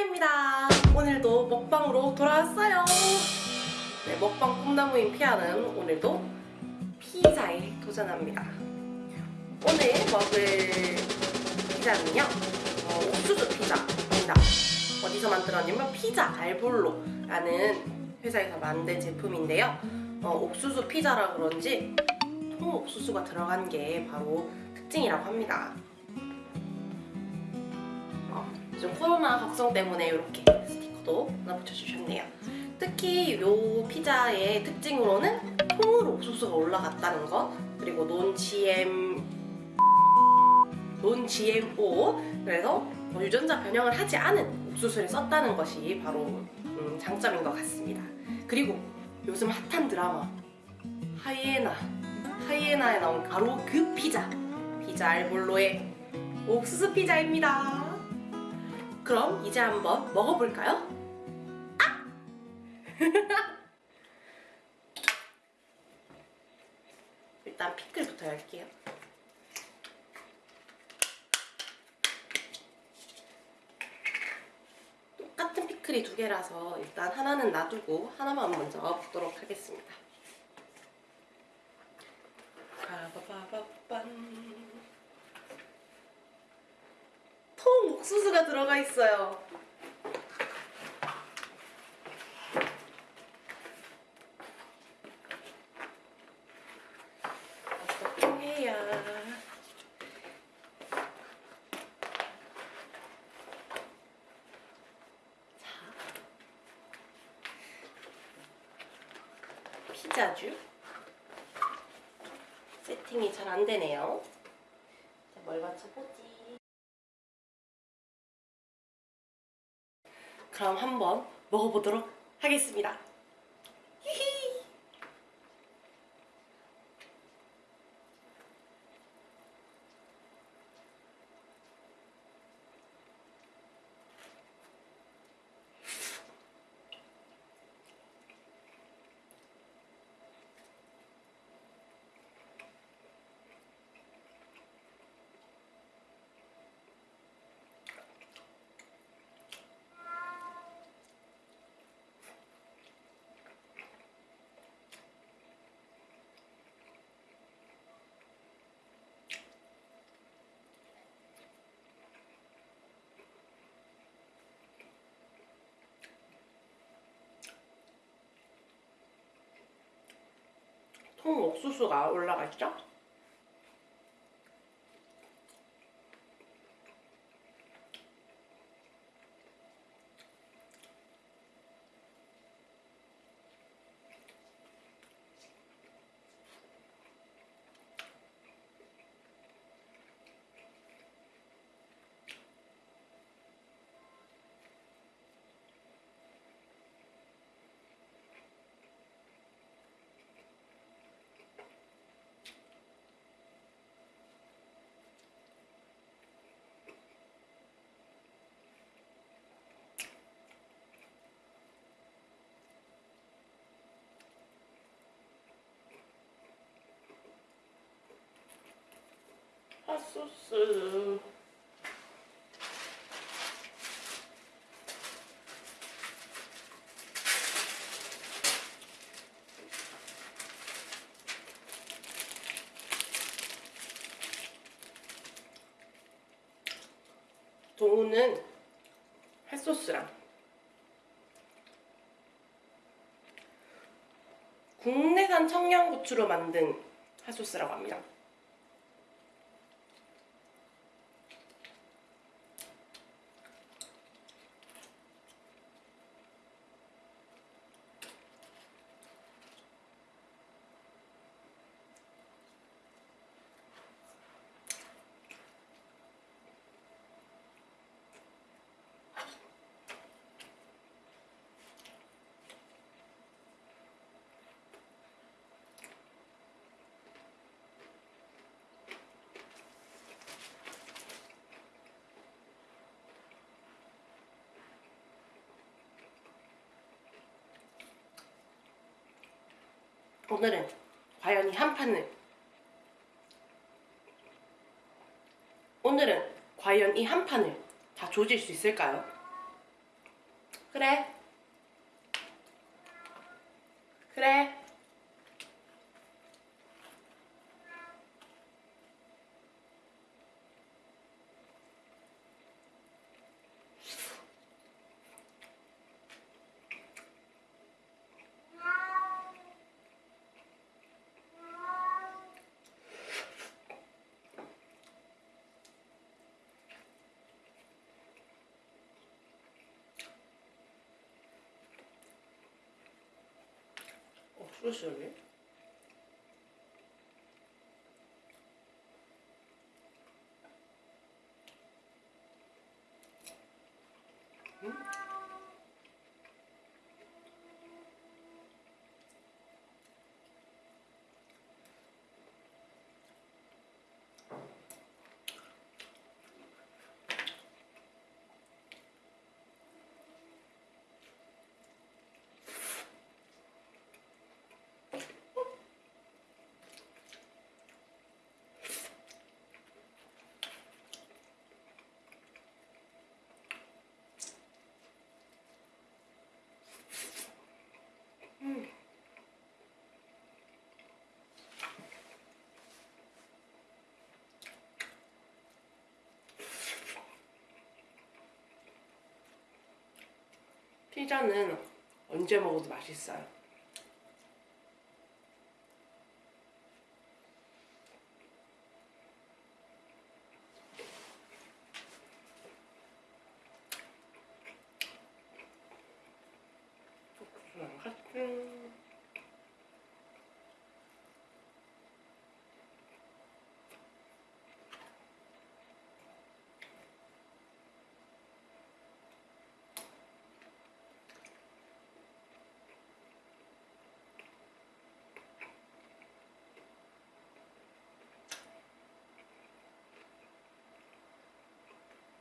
피아입니다. 오늘도 먹방으로 돌아왔어요. 네, 먹방 꿈나무인 피아는 오늘도 피자에 도전합니다. 오늘 먹을 피자는요, 어, 옥수수 피자입니다. 어디서 만들었냐면 피자 알볼로라는 회사에서 만든 제품인데요. 어, 옥수수 피자라 그런지 통옥수수가 들어간 게 바로 특징이라고 합니다. 어, 요즘 코로나 걱정 때문에 이렇게 스티커도 하나 붙여주셨네요. 특히 이 피자의 특징으로는 통으로 옥수수가 올라갔다는 것 그리고 논 GM 논 GMO 그래서 뭐 유전자 변형을 하지 않은 옥수수를 썼다는 것이 바로 음, 장점인 것 같습니다. 그리고 요즘 핫한 드라마 하이에나 하이에나에 나온 바로 그 피자 피자 알볼로의 옥수수 피자입니다. 그럼 이제 한번 먹어볼까요? 아! 일단 피클부터 할게요. 똑같은 피클이 두 개라서 일단 하나는 놔두고 하나만 먼저 먹도록 하겠습니다. 바바바바밤. 통 옥수수가 들어가 있어요. 피자주 세팅이 잘 안 되네요. 자, 뭘 맞춰보지? 그럼 한번 먹어보도록 하겠습니다. 히히. 통 옥수수가 올라가 있죠? 소스 동우는 핫소스랑 국내산 청양고추로 만든 핫소스라고 합니다. 오늘은 과연 이 한 판을 오늘은 과연 이 한 판을 다 조질 수 있을까요? 그래. 그래. 어, 피자는 언제 먹어도 맛있어요. 같은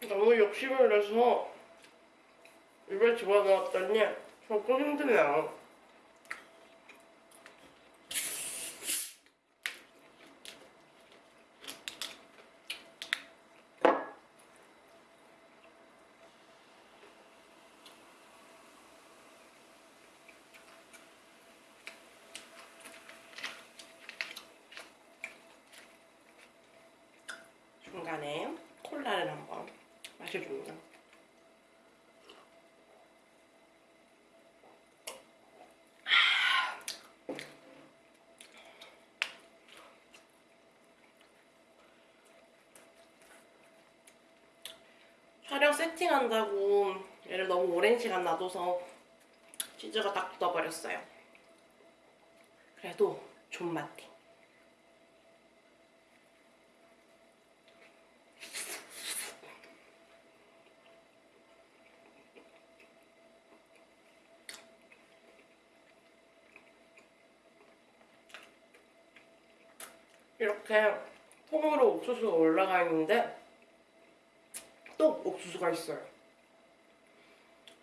너무 욕심을 내서 입에 집어넣었더니 조금 힘드네요. 중간에 마셔줍니다. 촬영 세팅한다고 얘를 너무 오랜 시간 놔둬서 치즈가 딱 굳어버렸어요. 그래도 존맛해. 이렇게 통으로 옥수수가 올라가 있는데 또 옥수수가 있어요.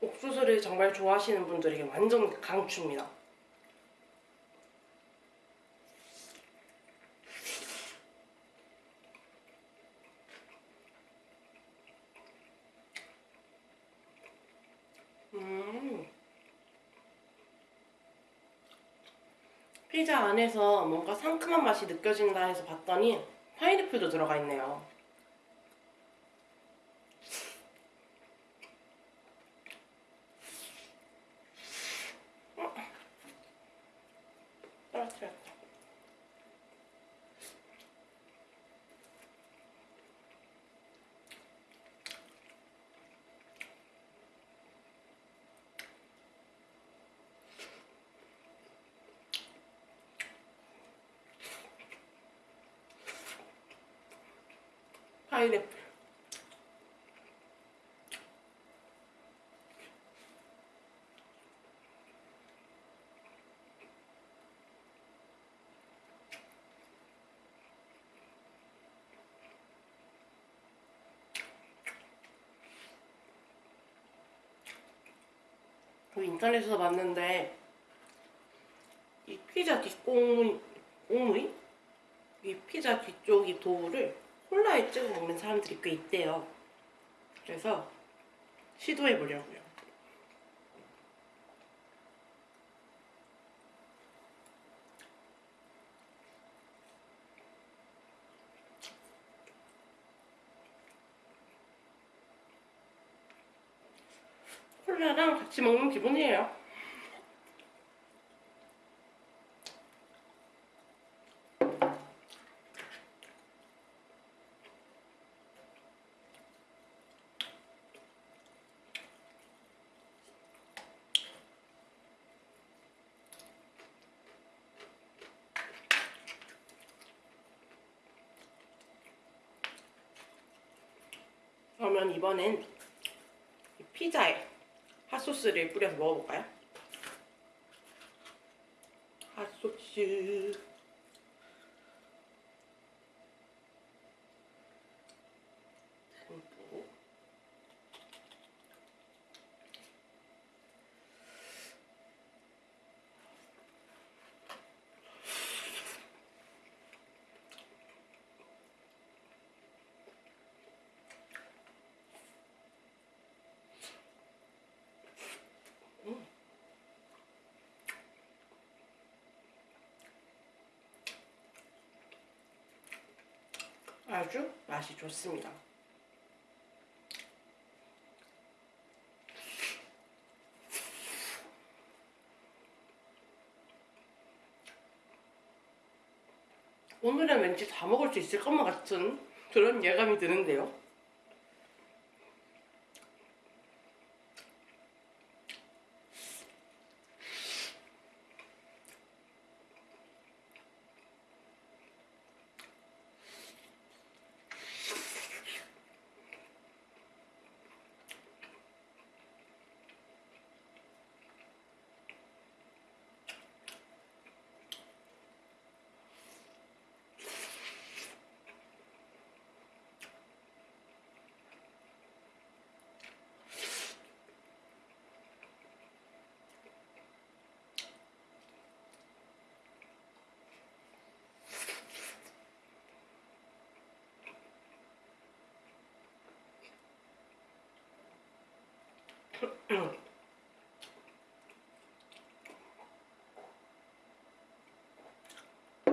옥수수를 정말 좋아하시는 분들에게 완전 강추입니다. 음. 피자 안에서 뭔가 상큼한 맛이 느껴진다 해서 봤더니 파인애플도 들어가 있네요. 파인애플. 그 인터넷에서 봤는데 이 피자 꽁무니? 이 피자 뒤쪽 이 도우를 콜라에 찍어 먹는 사람들이 꽤 있대요. 그래서 시도해 보려고요. 콜라랑 같이 먹는 기분이에요. 이번엔 이 피자에 핫소스를 뿌려서 먹어볼까요? 핫소스 아주 맛이 좋습니다. 오늘은 왠지 다 먹을 수 있을 것만 같은 그런 예감이 드는데요.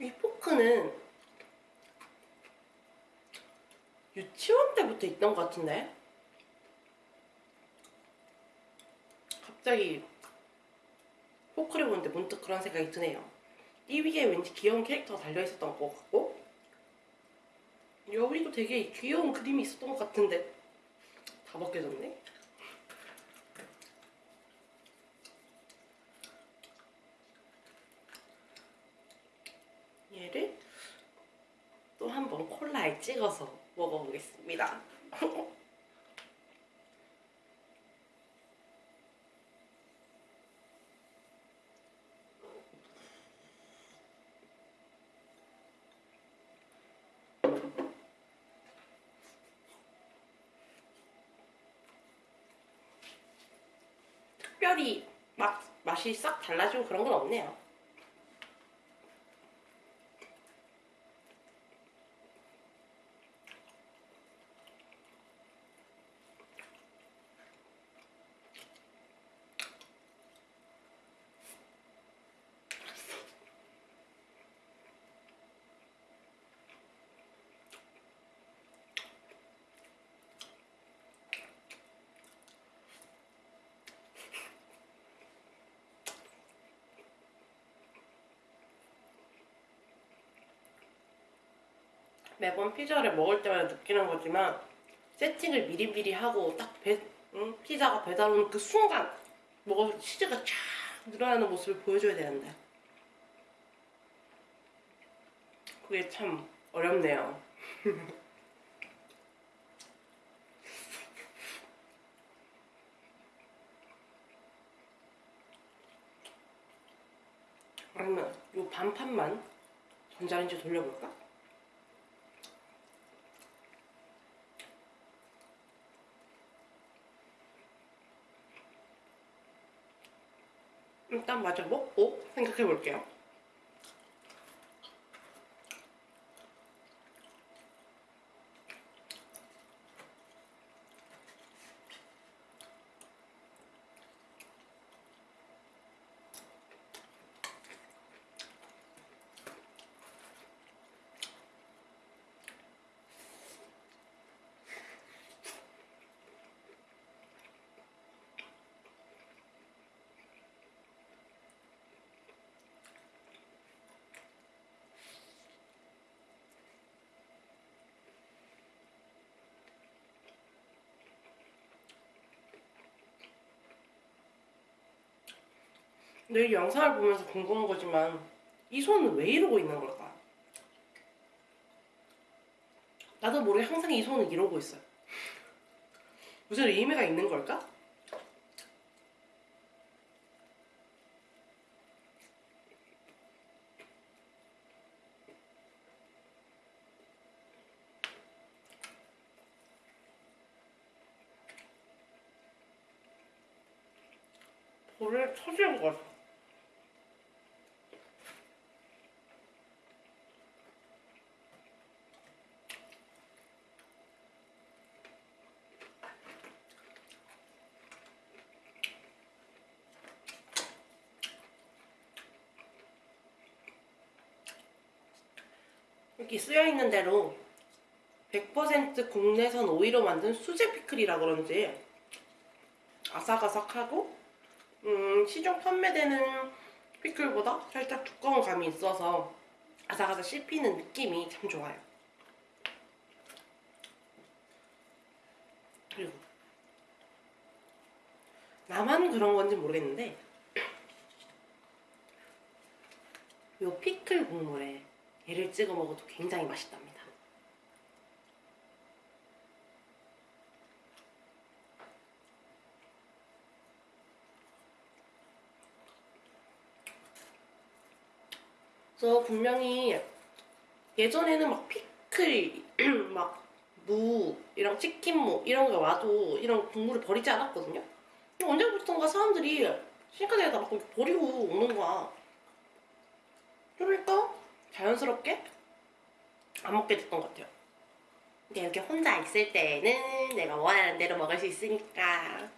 이 포크는 유치원 때부터 있던 것 같은데 갑자기 포크를 보는데 문득 그런 생각이 드네요. 이 위에 왠지 귀여운 캐릭터가 달려있었던 것 같고 여기도 되게 귀여운 그림이 있었던 것 같은데 다 벗겨졌네. 얘를 또 한 번 콜라에 찍어서 먹어보겠습니다. 특별히 맛, 맛이 싹 달라지고 그런 건 없네요. 매번 피자를 먹을 때마다 느끼는 거지만 세팅을 미리미리 하고 딱 배, 응? 피자가 배달 오는 그 순간 먹어 치즈가 쫙 늘어나는 모습을 보여줘야 되는데 그게 참 어렵네요. 그러면 이 반판만 전자레인지 돌려볼까? 일단 마저 먹고 생각해 볼게요. 이 영상을 보면서 궁금한 거지만 이 손은 왜 이러고 있는 걸까? 나도 모르게 항상 이 손은 이러고 있어요. 무슨 의미가 있는 걸까? 볼을 터지는 것 같아. 여기 쓰여 있는 대로 100% 국내산 오이로 만든 수제 피클이라 그런지 아삭아삭하고 음, 시중 판매되는 피클보다 살짝 두꺼운 감이 있어서 아삭아삭 씹히는 느낌이 참 좋아요. 그리고 나만 그런 건지 모르겠는데 요 피클 국물에 얘를 찍어 먹어도 굉장히 맛있답니다. 그래서 분명히 예전에는 막 피클, 막 무, 이런 치킨무 이런 거 와도 이런 국물을 버리지 않았거든요. 언제부턴가 사람들이 신카드에다 막 버리고 오는 거야. 그러니까 자연스럽게 안 먹게 됐던 것 같아요. 근데 이렇게 혼자 있을 때는 내가 원하는 대로 먹을 수 있으니까.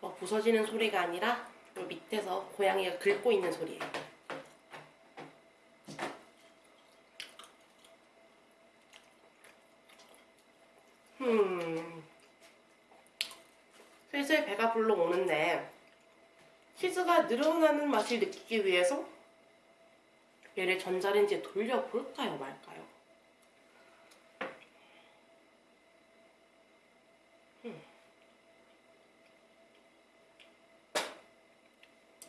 뭐 부서지는 소리가 아니라 요 밑에서 고양이가 긁고 있는 소리예요. 음. 슬슬 배가 불러 오는데 치즈가 늘어나는 맛을 느끼기 위해서 얘를 전자레인지에 돌려볼까요 말까요? 음.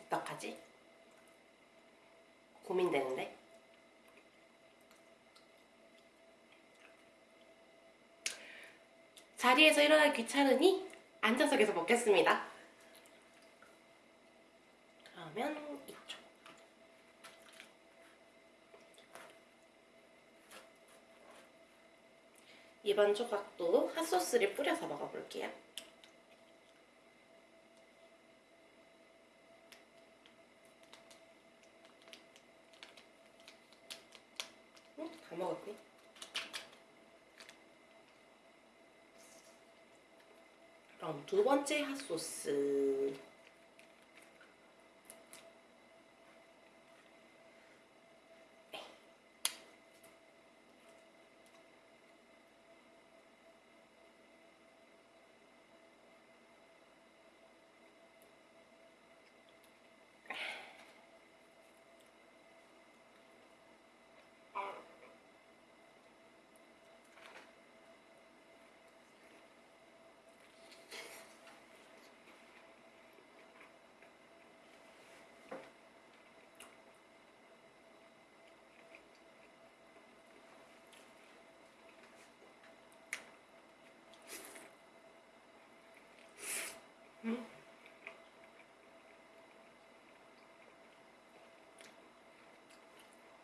어떡하지? 고민되는데? 자리에서 일어나기 귀찮으니 앉아서 계속 먹겠습니다. 그러면 이쪽. 이번 조각도 핫소스를 뿌려서 먹어볼게요. 응? 다 먹었네. 번째 핫소스.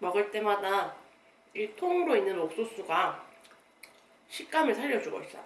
먹을 때마다 이 통으로 있는 옥수수가 식감을 살려주고 있어요.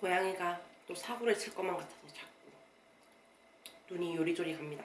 고양이가 또 사고를 칠 것만 같아서 자꾸 눈이 요리조리 갑니다.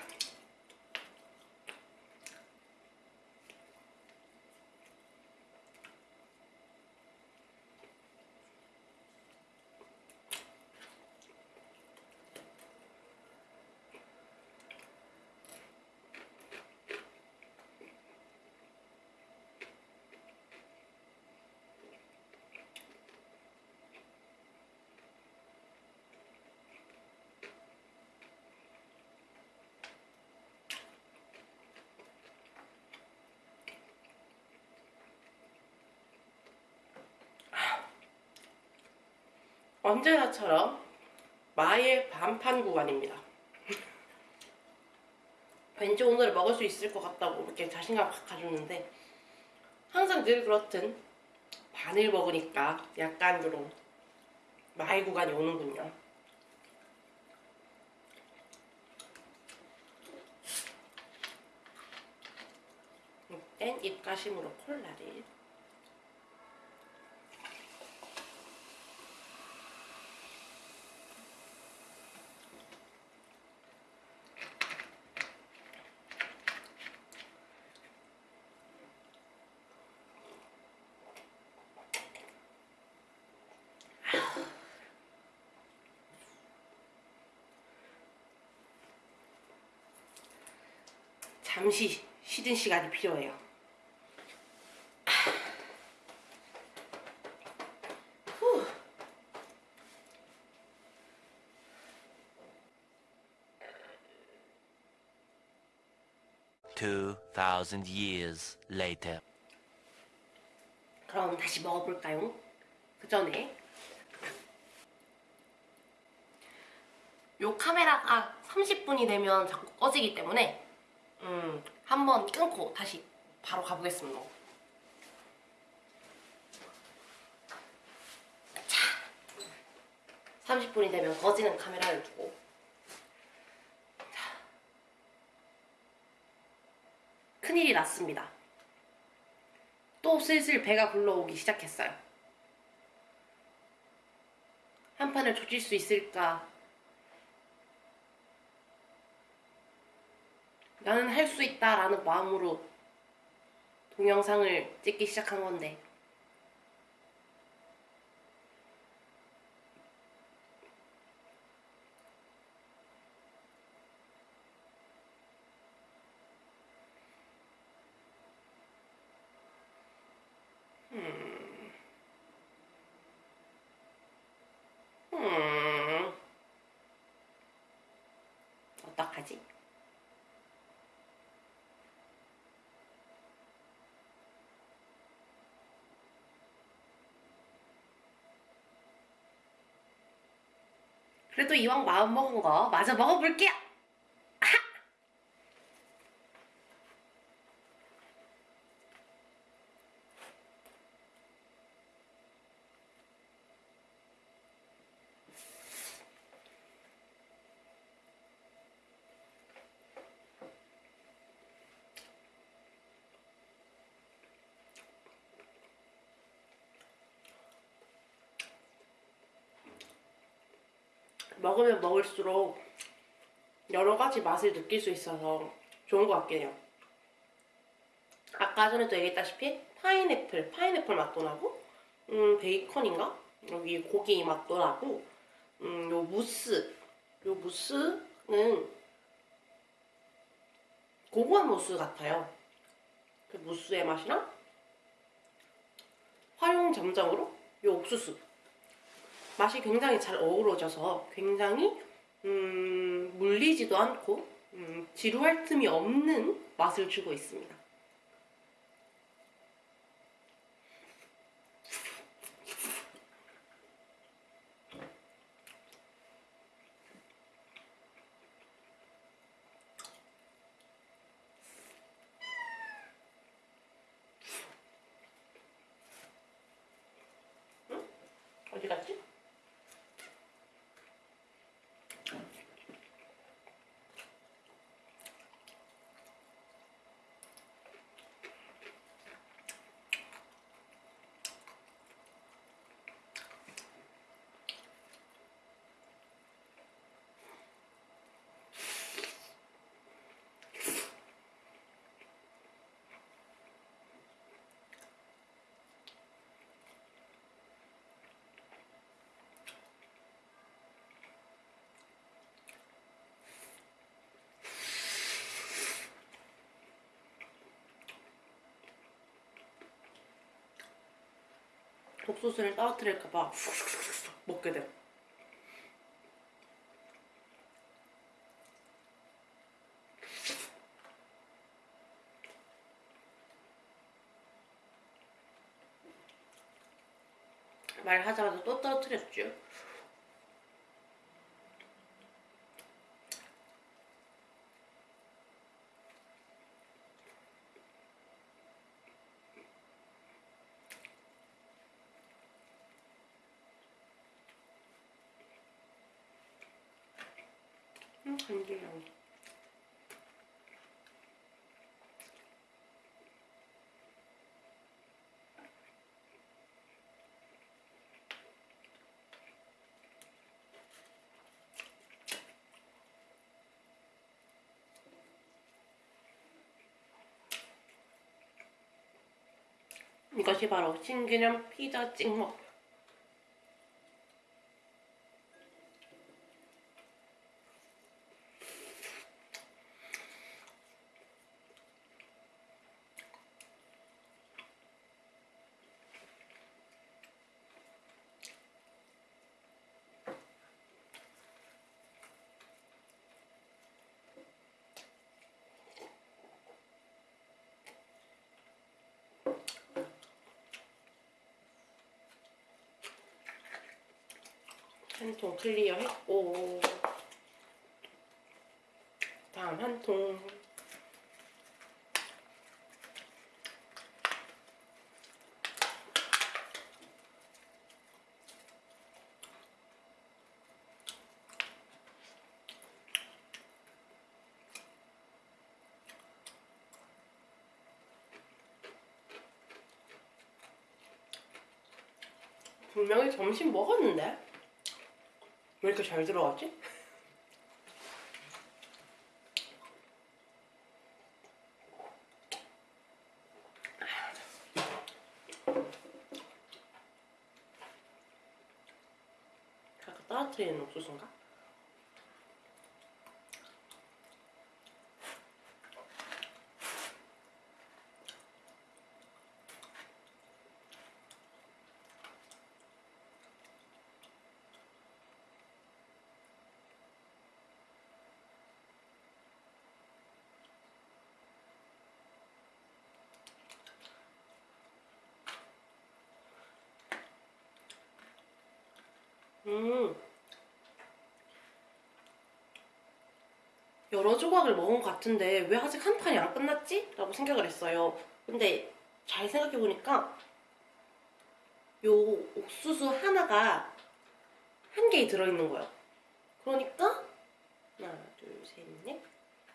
언제나처럼 마의 반판 구간입니다. 왠지 오늘 먹을 수 있을 것 같다고 이렇게 자신감 확 가졌는데 항상 늘 그렇듯 반을 먹으니까 약간 그런 마의 구간이 오는군요. 이땐 입가심으로 콜라를 잠시 쉬는 시간이 필요해요. 후. Two thousand years later. 그럼 다시 먹어볼까요? 그 전에 요 카메라가 30분이 되면 자꾸 꺼지기 때문에 음, 한번 끊고 다시 바로 가보겠습니다. 자, 30분이 되면 꺼지는 카메라를 두고 자, 큰일이 났습니다. 또 슬슬 배가 불러오기 시작했어요. 한 판을 조질 수 있을까? 나는 할 수 있다라는 마음으로 동영상을 찍기 시작한 건데 음. 어떡하지? 그래도 이왕 마음 먹은 거 마저 먹어볼게요. 먹으면 먹을수록 여러 가지 맛을 느낄 수 있어서 좋은 것 같긴 해요. 아까 전에도 얘기했다시피 파인애플, 파인애플 맛도 나고, 음, 베이컨인가? 여기 고기 맛도 나고, 음, 요 무스, 요 무스는 고구마 무스 같아요. 그 무스의 맛이랑 화용 점정으로 요 옥수수 맛이 굉장히 잘 어우러져서 굉장히 음, 물리지도 않고 음, 지루할 틈이 없는 맛을 주고 있습니다. 어디 갔지? 옥수수를 떨어뜨릴까봐 먹게 돼요. 말하자마자 또 떨어뜨렸죠. 음, 간지러워. 이것이 바로 신기념 피자 찍먹. 한 통 클리어 했고 다음 한 통. 분명히 점심 먹었는데 왜 이렇게 잘 들어갔지? 아까 떨어뜨리는 옥수수인가? 음. 여러 조각을 먹은 것 같은데 왜 아직 한 판이 안 끝났지? 라고 생각을 했어요. 근데 잘 생각해보니까 요 옥수수 하나가 한 개에 들어있는 거예요. 그러니까 하나, 둘, 셋, 넷,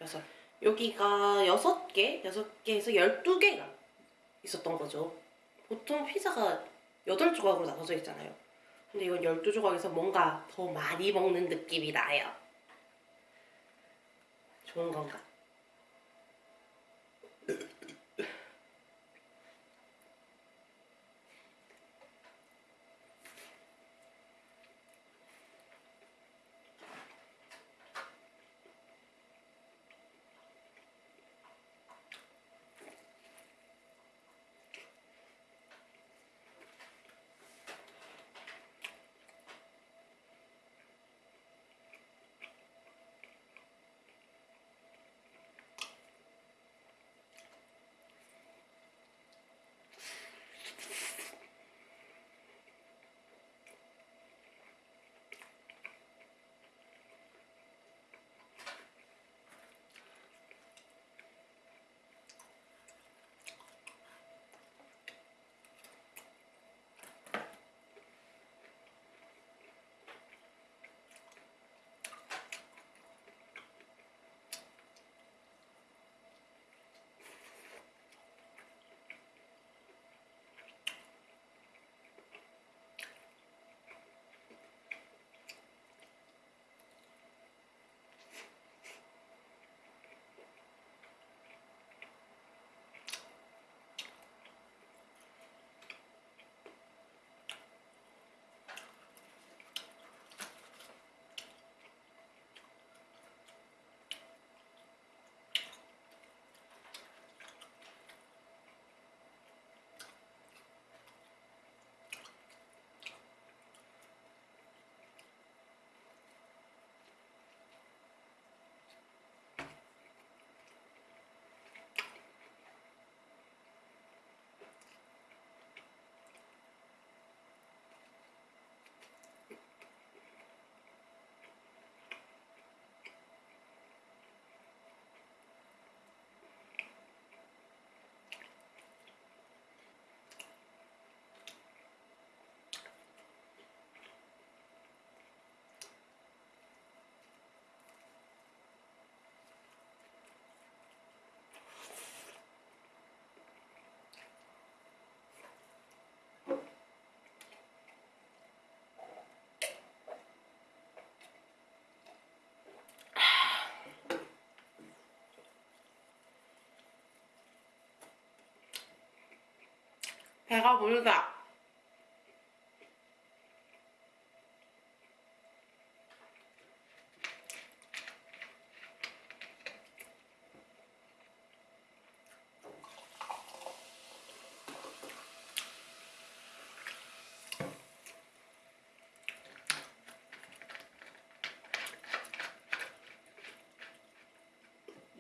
여섯. 여기가 여섯 개, 여섯 개에서 열두 개가 있었던 거죠. 보통 피자가 여덟 조각으로 나눠져 있잖아요. 근데 이건 12조각에서 뭔가 더 많이 먹는 느낌이 나요. 좋은 배가 부르다.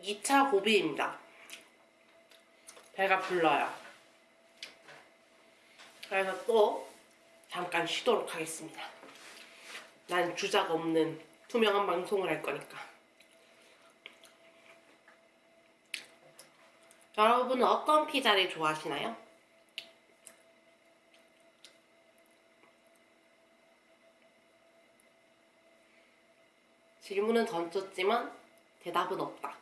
이차 고비입니다. 배가 불러요. 그래서 또 잠깐 쉬도록 하겠습니다. 난 주작 없는 투명한 방송을 할 거니까. 여러분은 어떤 피자를 좋아하시나요? 질문은 던졌지만 대답은 없다.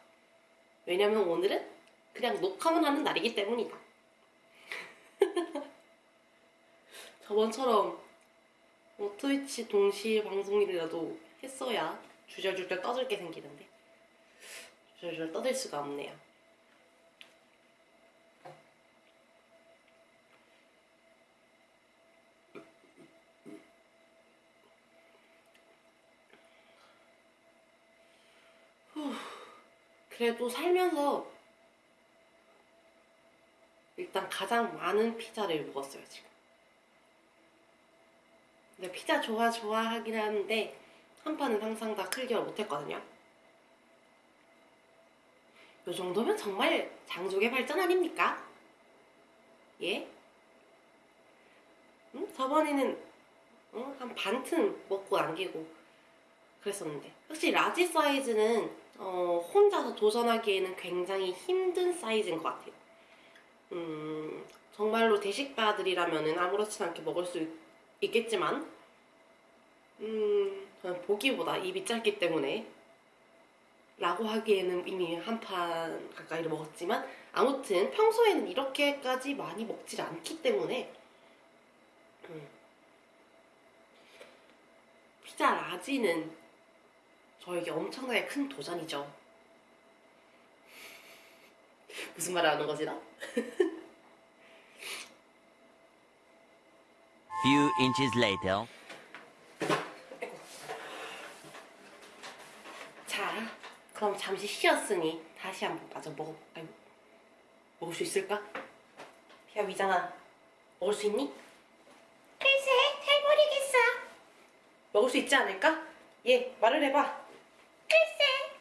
왜냐면 오늘은 그냥 녹화만 하는 날이기 때문이다. 저번처럼 뭐 트위치 동시 방송이라도 했어야 주절주절 떠들 게 생기는데 주절주절 떠들 수가 없네요. 후, 그래도 살면서 일단 가장 많은 피자를 먹었어요 지금. 근데 피자 좋아 좋아 하긴 하는데 한 판은 항상 다 클리어 못했거든요. 요 정도면 정말 장족의 발전 아닙니까? 예? 응? 저번에는 응? 한 반틈 먹고 남기고 그랬었는데 확실히 large 사이즈는 어, 혼자서 도전하기에는 굉장히 힘든 사이즈인 것 같아요. 음, 정말로 대식가들이라면 아무렇지 않게 먹을 수 있, 있겠지만 음, 보기보다 입이 짧기 때문에 라고 하기에는 이미 한 판 가까이를 먹었지만 아무튼 평소에는 이렇게까지 많이 먹질 않기 때문에 음, 피자 라지는 저에게 엄청나게 큰 도전이죠. 무슨 말을 하는 거지 나? Few inches later. 자, 그럼 잠시 쉬었으니 다시 한번 마저 먹어. 아니, 먹을 수 있을까? 야 위장아, 먹을 수 있니? 글쎄, 잘 모르겠어. 먹을 수 있지 않을까? 예, 말을 해봐. 글쎄.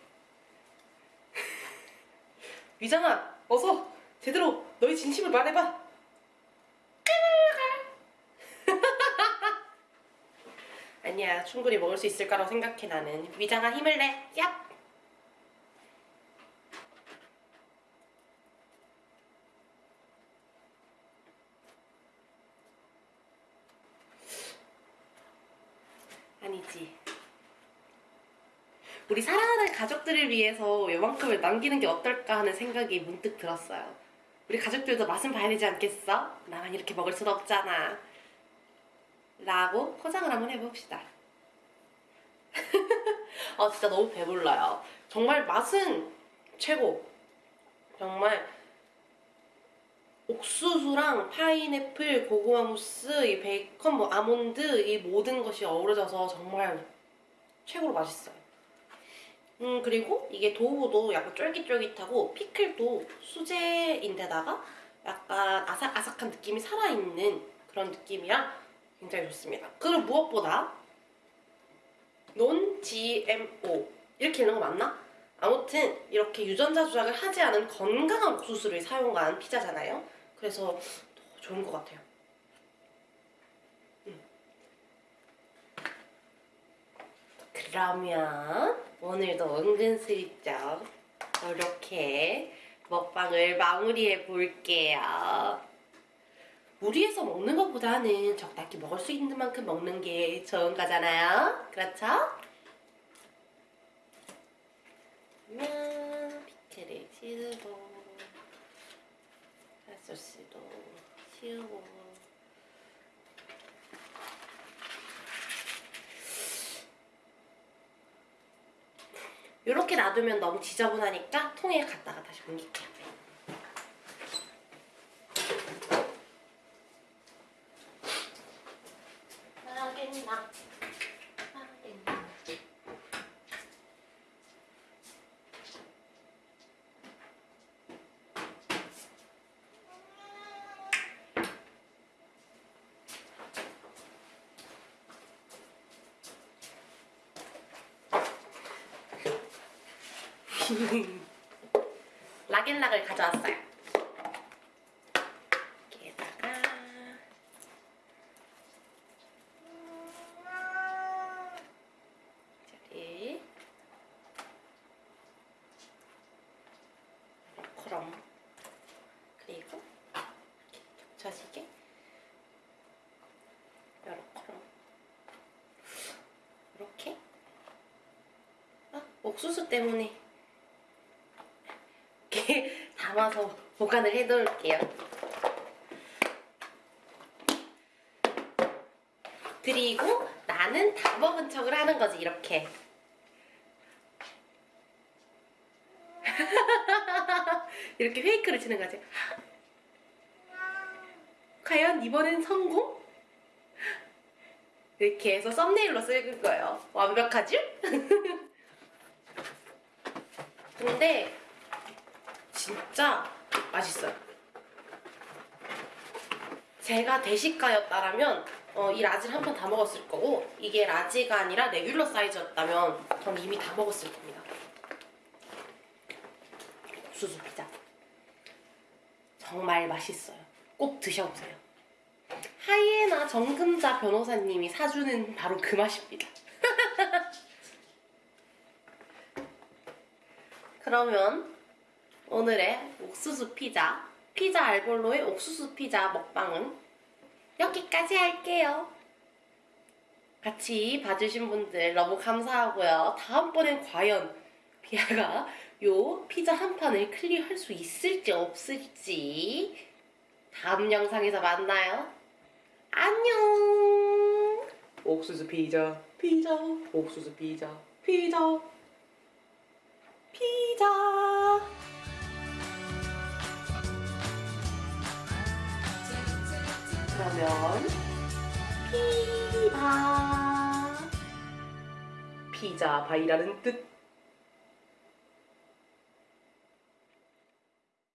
위장아, 어서 제대로 너의 진심을 말해봐. 아니야, 충분히 먹을 수 있을 거라고 생각해 나는. 위장아 힘을 내. 얍. 아니지. 우리 사랑하는 가족들을 위해서 요만큼을 남기는 게 어떨까 하는 생각이 문득 들었어요. 우리 가족들도 맛은 봐야 되지 않겠어? 나만 이렇게 먹을 순 없잖아. 라고 포장을 한번 해봅시다. 아 진짜 너무 배불러요. 정말 맛은 최고. 정말 옥수수랑 파인애플, 고구마 무스, 이 베이컨, 뭐 아몬드 이 모든 것이 어우러져서 정말 최고로 맛있어요. 음 그리고 이게 도우도 약간 쫄깃쫄깃하고 피클도 수제인데다가 약간 아삭아삭한 느낌이 살아있는 그런 느낌이라 굉장히 좋습니다. 그리고 무엇보다 논 GMO 이렇게 있는 거 맞나? 아무튼 이렇게 유전자 조작을 하지 않은 건강한 옥수수를 사용한 피자잖아요. 그래서 더 좋은 것 같아요. 음. 그러면 오늘도 은근슬쩍 이렇게 먹방을 마무리해 볼게요. 무리해서 먹는 것보다는 적당히 먹을 수 있는 만큼 먹는 게 좋은 거잖아요. 그렇죠? 그러면 피클을 씌우고 핫소스도 씌우고 이렇게 놔두면 너무 지저분하니까 통에 갖다가 다시 옮길게요. 하겠나? 하겠나? 락앤락을 가져왔어요. 여기에다가 저기 그럼 그리고 겹쳐지게 요렇게 이렇게 아, 옥수수 때문에 이렇게 담아서 보관을 해 놓을게요. 그리고 나는 다 먹은 척을 하는 거지 이렇게. 이렇게 페이크를 치는 거지. 과연 이번엔 성공? 이렇게 해서 썸네일로 쓸 거예요. 완벽하지? 근데 진짜 맛있어요. 제가 대식가였다라면 어, 이 라지를 한 판 다 먹었을 거고 이게 라지가 아니라 레귤러 사이즈였다면 전 이미 다 먹었을 겁니다. 옥수수 피자 정말 맛있어요. 꼭 드셔보세요. 하이에나 정금자 변호사님이 사주는 바로 그 맛입니다. 그러면 오늘의 옥수수 피자, 피자 알볼로의 옥수수 피자 먹방은 여기까지 할게요. 같이 봐주신 분들 너무 감사하고요. 다음번엔 과연 비아가 요 피자 한 판을 클리어할 수 있을지 없을지 다음 영상에서 만나요. 안녕! 옥수수 피자 피자 옥수수 피자 피자 피자. 그러면 피바. 피자 바이라는 뜻